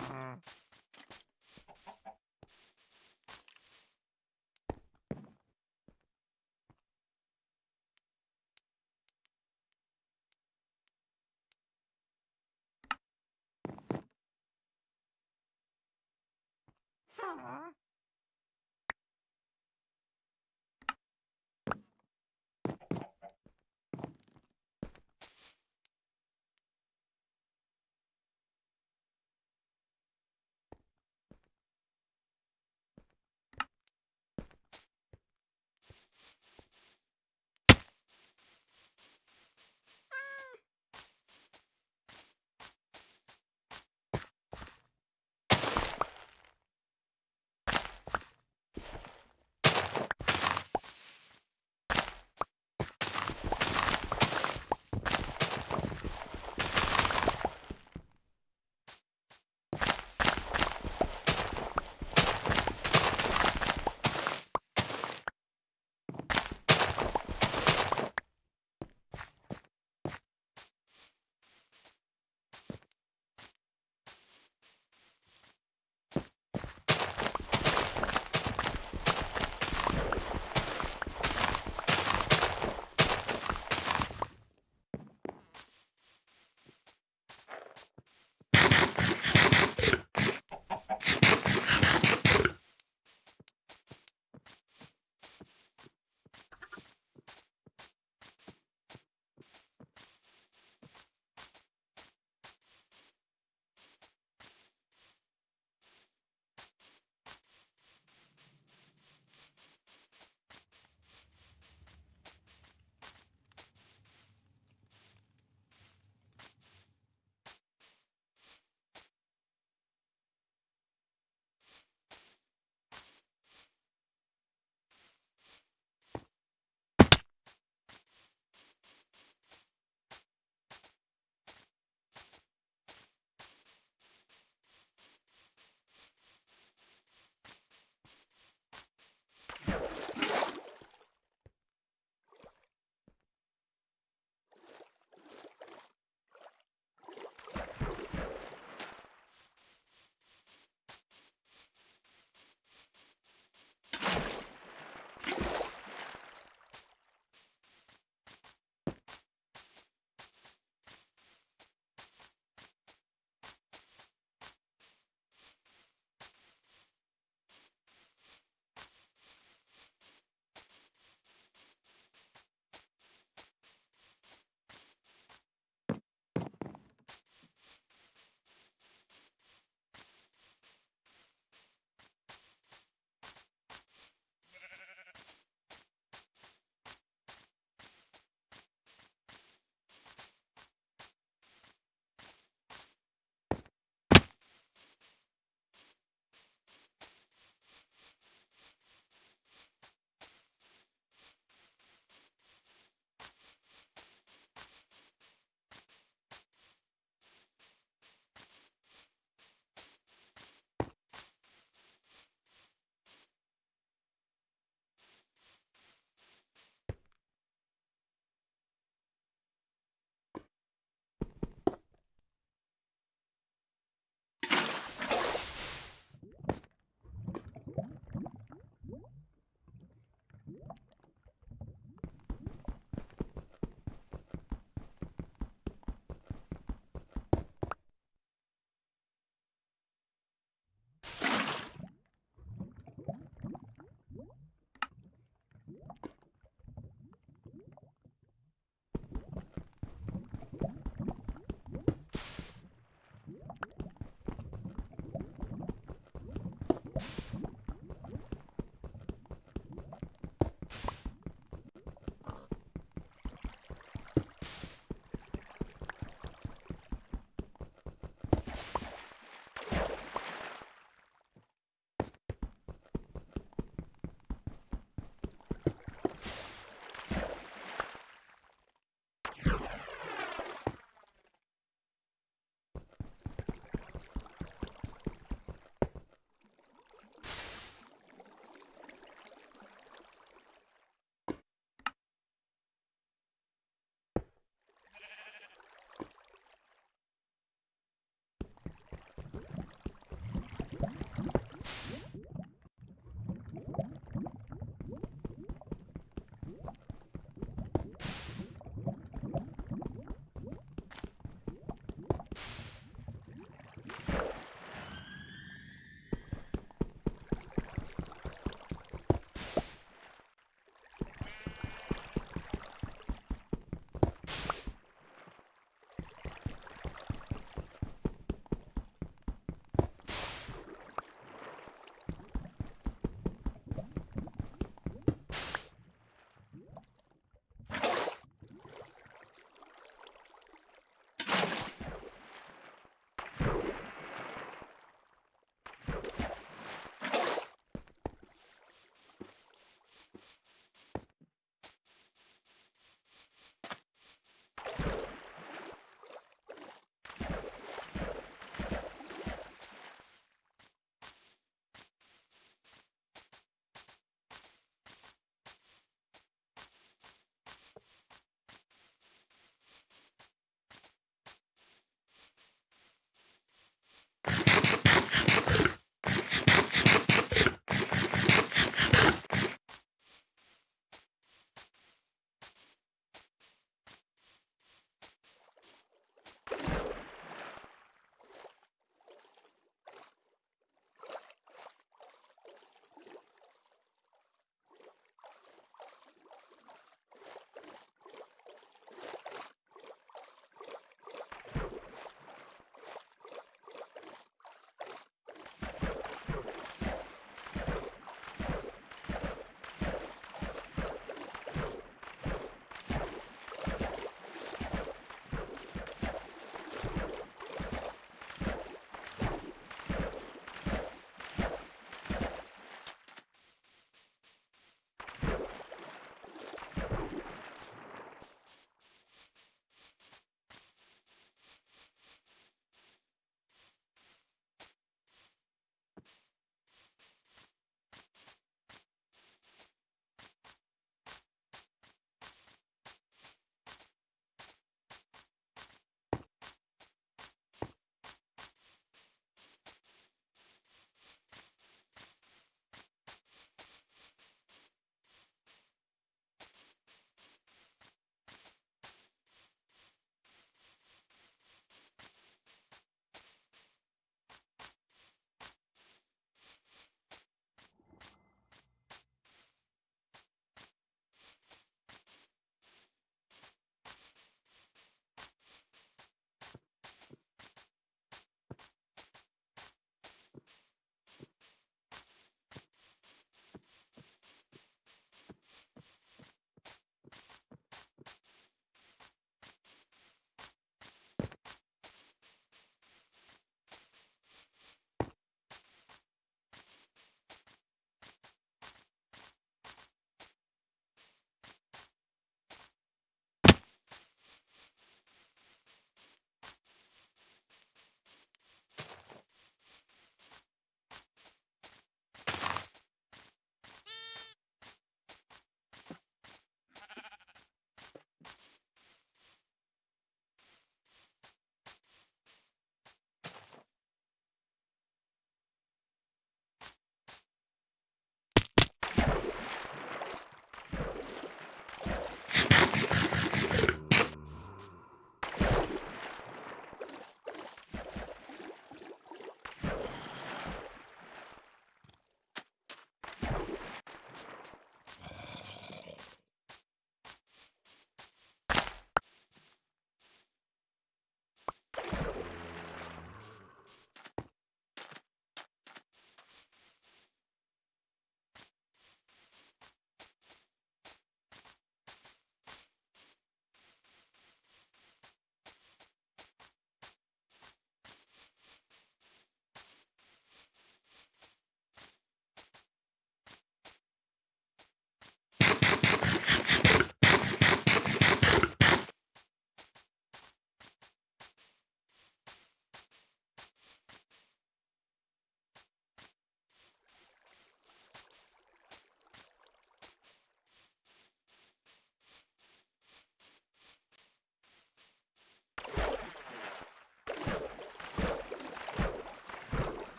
you